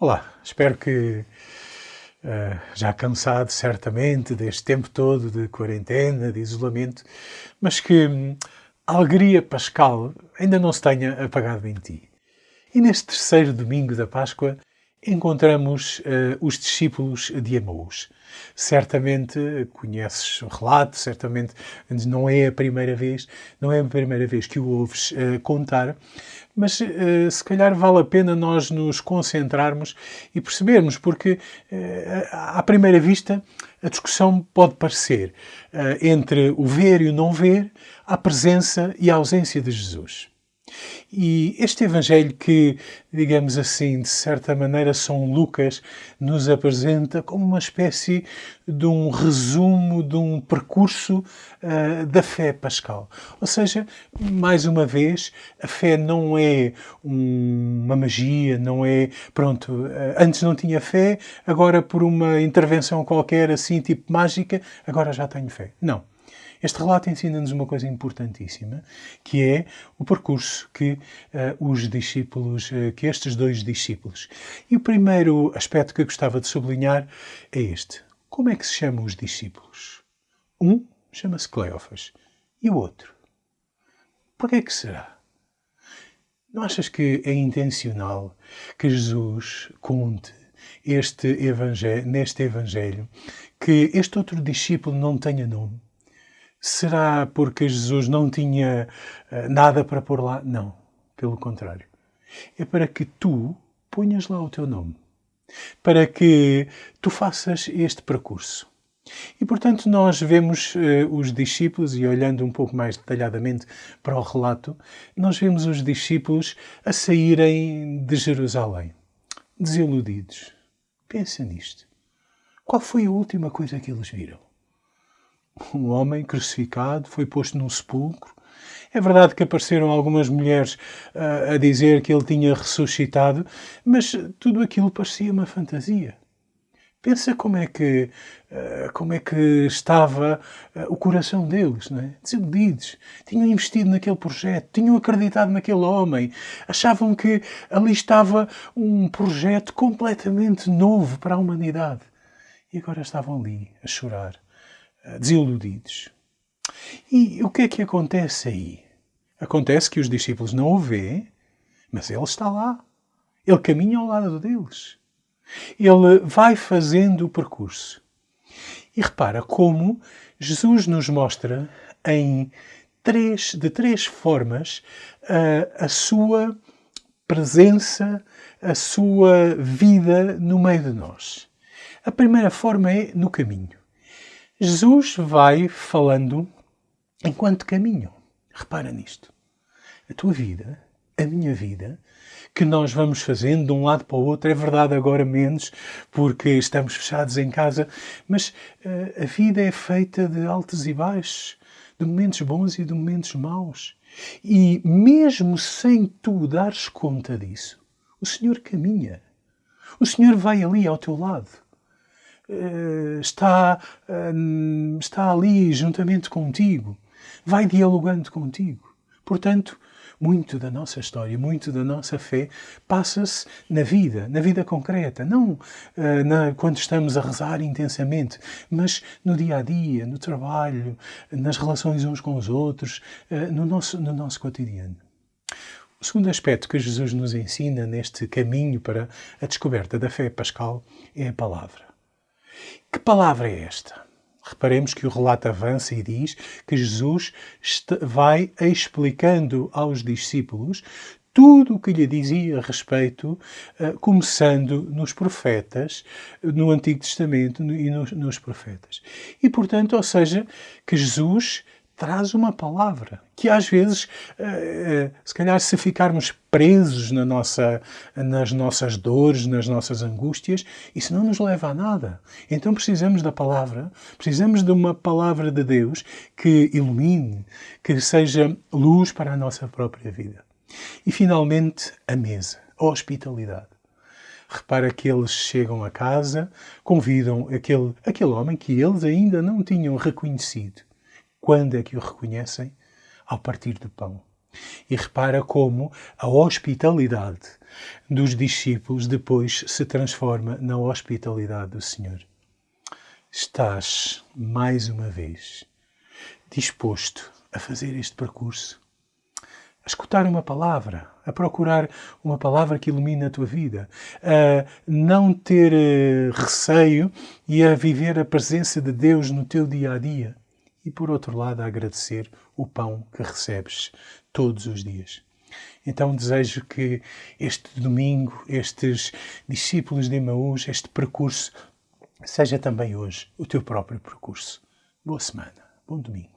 Olá, espero que uh, já cansado certamente deste tempo todo de quarentena, de isolamento, mas que hum, a alegria pascal ainda não se tenha apagado em ti. E neste terceiro domingo da Páscoa encontramos uh, os discípulos de Emaús. Certamente conheces o relato, certamente não é a primeira vez, não é a primeira vez que o ouves uh, contar, mas uh, se calhar vale a pena nós nos concentrarmos e percebermos, porque à primeira vista a discussão pode parecer entre o ver e o não ver, a presença e a ausência de Jesus. E este Evangelho que, digamos assim, de certa maneira São Lucas nos apresenta como uma espécie de um resumo, de um percurso uh, da fé pascal. Ou seja, mais uma vez, a fé não é um, uma magia, não é, pronto, uh, antes não tinha fé, agora por uma intervenção qualquer assim, tipo mágica, agora já tenho fé. Não. Este relato ensina-nos uma coisa importantíssima, que é o percurso que uh, os discípulos, uh, que estes dois discípulos. E o primeiro aspecto que eu gostava de sublinhar é este. Como é que se chamam os discípulos? Um chama-se Cleófas e o outro. Por que é que será? Não achas que é intencional que Jesus conte este evangelho, neste Evangelho que este outro discípulo não tenha nome? Será porque Jesus não tinha uh, nada para pôr lá? Não, pelo contrário. É para que tu ponhas lá o teu nome, para que tu faças este percurso. E, portanto, nós vemos uh, os discípulos, e olhando um pouco mais detalhadamente para o relato, nós vemos os discípulos a saírem de Jerusalém, desiludidos. Pensa nisto. Qual foi a última coisa que eles viram? Um homem crucificado, foi posto num sepulcro. É verdade que apareceram algumas mulheres uh, a dizer que ele tinha ressuscitado, mas tudo aquilo parecia uma fantasia. Pensa como é que, uh, como é que estava uh, o coração deles, não é? desiludidos. Tinham investido naquele projeto, tinham acreditado naquele homem, achavam que ali estava um projeto completamente novo para a humanidade. E agora estavam ali a chorar desiludidos. E o que é que acontece aí? Acontece que os discípulos não o vêem, mas ele está lá. Ele caminha ao lado deles. Ele vai fazendo o percurso. E repara como Jesus nos mostra em três, de três formas a, a sua presença, a sua vida no meio de nós. A primeira forma é no caminho. Jesus vai falando enquanto caminho. Repara nisto. A tua vida, a minha vida, que nós vamos fazendo de um lado para o outro, é verdade agora menos, porque estamos fechados em casa, mas uh, a vida é feita de altos e baixos, de momentos bons e de momentos maus. E mesmo sem tu dares conta disso, o Senhor caminha. O Senhor vai ali ao teu lado. Eh, está, hum, está ali juntamente contigo, vai dialogando contigo. Portanto, muito da nossa história, muito da nossa fé passa-se na vida, na vida concreta, não uh, na, quando estamos a rezar intensamente, mas no dia a dia, no trabalho, nas relações uns com os outros, uh, no, nosso, no nosso cotidiano. O segundo aspecto que Jesus nos ensina neste caminho para a descoberta da fé pascal é a palavra. Que palavra é esta? Reparemos que o relato avança e diz que Jesus vai explicando aos discípulos tudo o que lhe dizia a respeito, eh, começando nos profetas, no Antigo Testamento e nos, profetas. E, portanto, ou seja, que Jesus traz uma palavra que às vezes, eh, eh, se calhar, se ficarmos presos na nossa, nas nossas dores, nas nossas angústias, isso não nos leva a nada. Então precisamos da palavra, precisamos de uma palavra de Deus que ilumine, que seja luz para a nossa própria vida. E finalmente, a mesa, a hospitalidade. Repara que eles chegam a casa, convidam aquele, aquele homem que eles ainda não tinham reconhecido quando é que o reconhecem? Ao partir do pão. E repara como a hospitalidade dos discípulos depois se transforma na hospitalidade do Senhor. Estás, mais uma vez, disposto a fazer este percurso? A escutar uma palavra, a procurar uma palavra que ilumine a tua vida, a não ter eh, receio e a viver a presença de Deus no teu dia a dia. E por outro lado, a agradecer o pão que recebes todos os dias. Então desejo que este domingo, estes discípulos de Emaús, este percurso, seja também hoje o teu próprio percurso. Boa semana, bom domingo.